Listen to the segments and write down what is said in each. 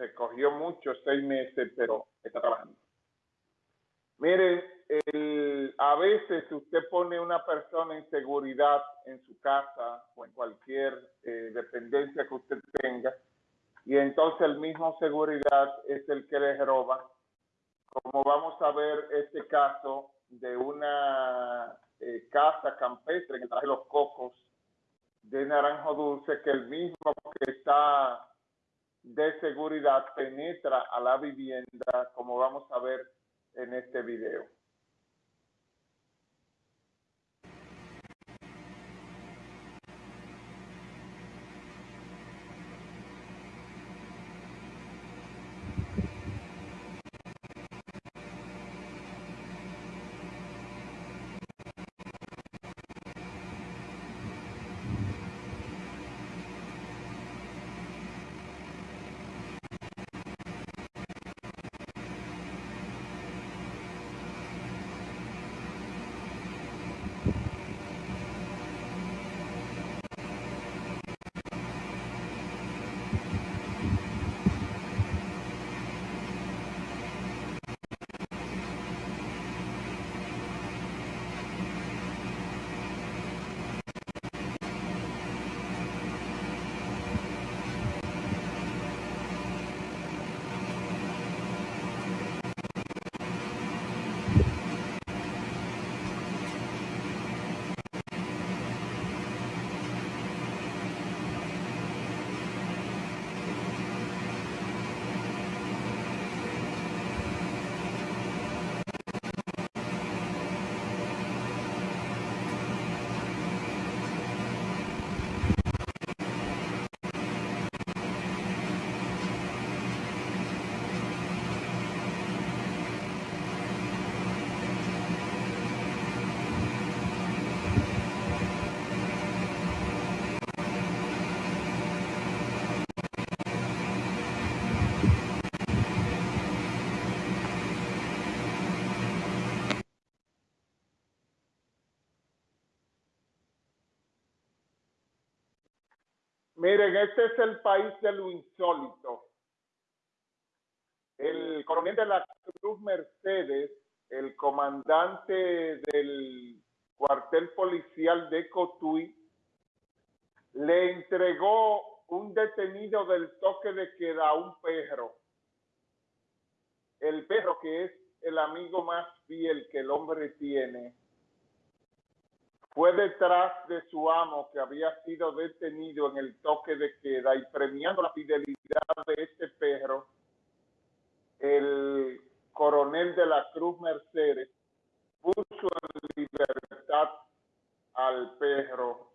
se cogió mucho, seis meses, pero está trabajando. Miren, a veces usted pone una persona en seguridad en su casa o en cualquier eh, dependencia que usted tenga y entonces el mismo seguridad es el que les roba. Como vamos a ver este caso de una eh, casa campestre que trae los cocos de naranjo dulce, que el mismo que está de seguridad penetra a la vivienda, como vamos a ver en este video. Miren, este es el país de lo insólito. El coronel de la Cruz Mercedes, el comandante del cuartel policial de Cotuí, le entregó un detenido del toque de queda a un perro. El perro que es el amigo más fiel que el hombre tiene fue detrás de su amo que había sido detenido en el toque de queda y premiando la fidelidad de este perro, el coronel de la Cruz Mercedes puso en libertad al perro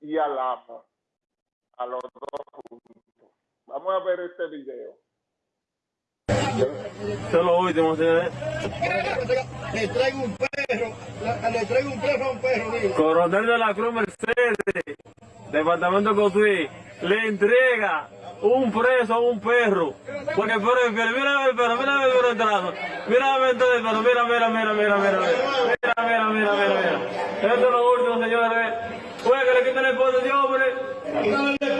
y al amo, a los dos juntos. Vamos a ver este video. Lo último, señores. Le traigo un perro, le traigo un perro a un perro, digo. Coronel de la Cruz Mercedes, Departamento Cotuí, le entrega un preso a un perro. Porque el perro fiel. Mira el perro, mira el perro entrando. Mira el perro, mira, mira, mira, mira, mira, mira. Mira, mira, mira, mira, mira. Esto es lo último, señores. Puede que le quiten esposa a ese hombre.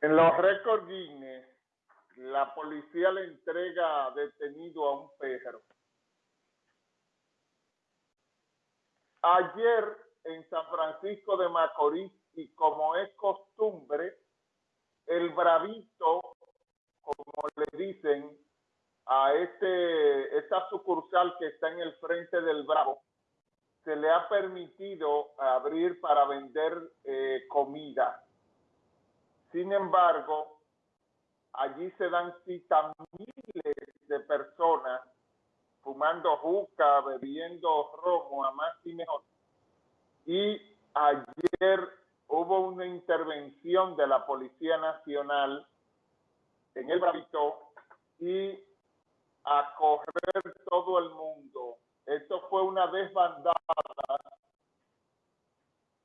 En los récords Guinness, la policía le entrega detenido a un perro. Ayer en San Francisco de Macorís, y como es costumbre, el bravito, como le dicen, a este, esta sucursal que está en el frente del Bravo, se le ha permitido abrir para vender eh, comida. Sin embargo, allí se dan cita miles de personas fumando juca, bebiendo romo, a más y mejor. Y ayer hubo una intervención de la Policía Nacional en el Bravito y a correr todo el mundo. Esto fue una desbandada.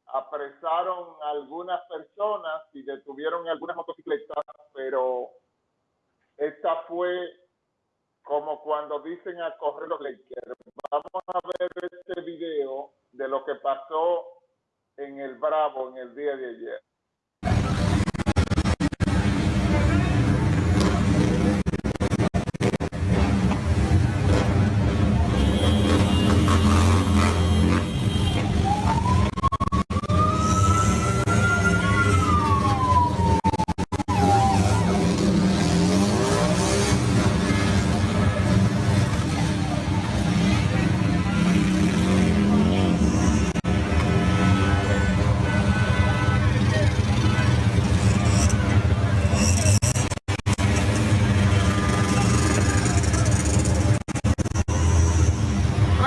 Apresaron algunas personas y detuvieron algunas motocicletas, pero esta fue como cuando dicen a correr los Lakers. Vamos a ver este video de lo que pasó en el Bravo en el día de ayer.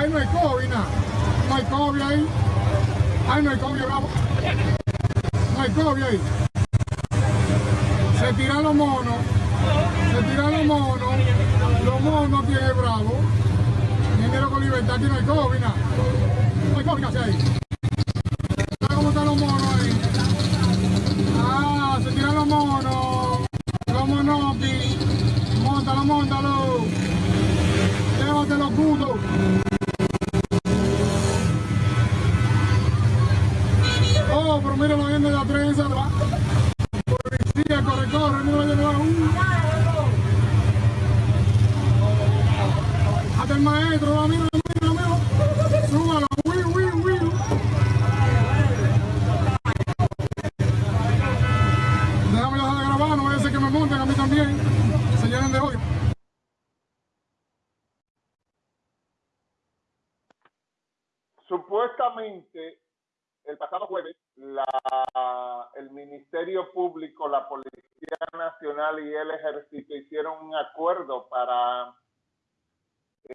Ahí no hay COVID, nada. No hay COVID ahí. Ahí no hay COVID, bravo. No hay COVID ahí. Se tiran los monos. Se tiran los monos. Los monos el bravo. Dinero con libertad. Aquí no hay COVID. No hay COVID, ahí. Lo el Ministerio Público, la Policía Nacional y el Ejército hicieron un acuerdo para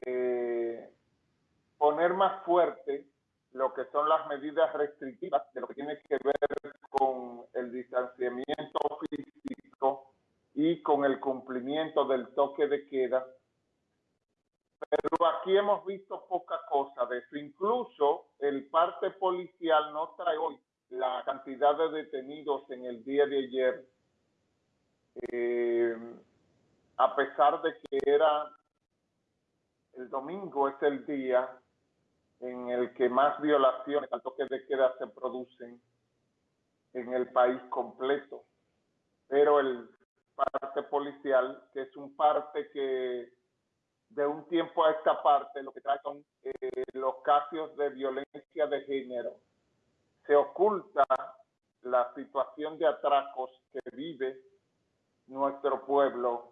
eh, poner más fuerte lo que son las medidas restrictivas de lo que tiene que ver con el distanciamiento físico y con el cumplimiento del toque de queda pero aquí hemos visto poca cosa de eso. Incluso el parte policial no trae hoy la cantidad de detenidos en el día de ayer, eh, a pesar de que era el domingo es el día en el que más violaciones al toque de queda se producen en el país completo. Pero el parte policial, que es un parte que de un tiempo a esta parte lo que trae son eh, los casos de violencia de género. Se oculta la situación de atracos que vive nuestro pueblo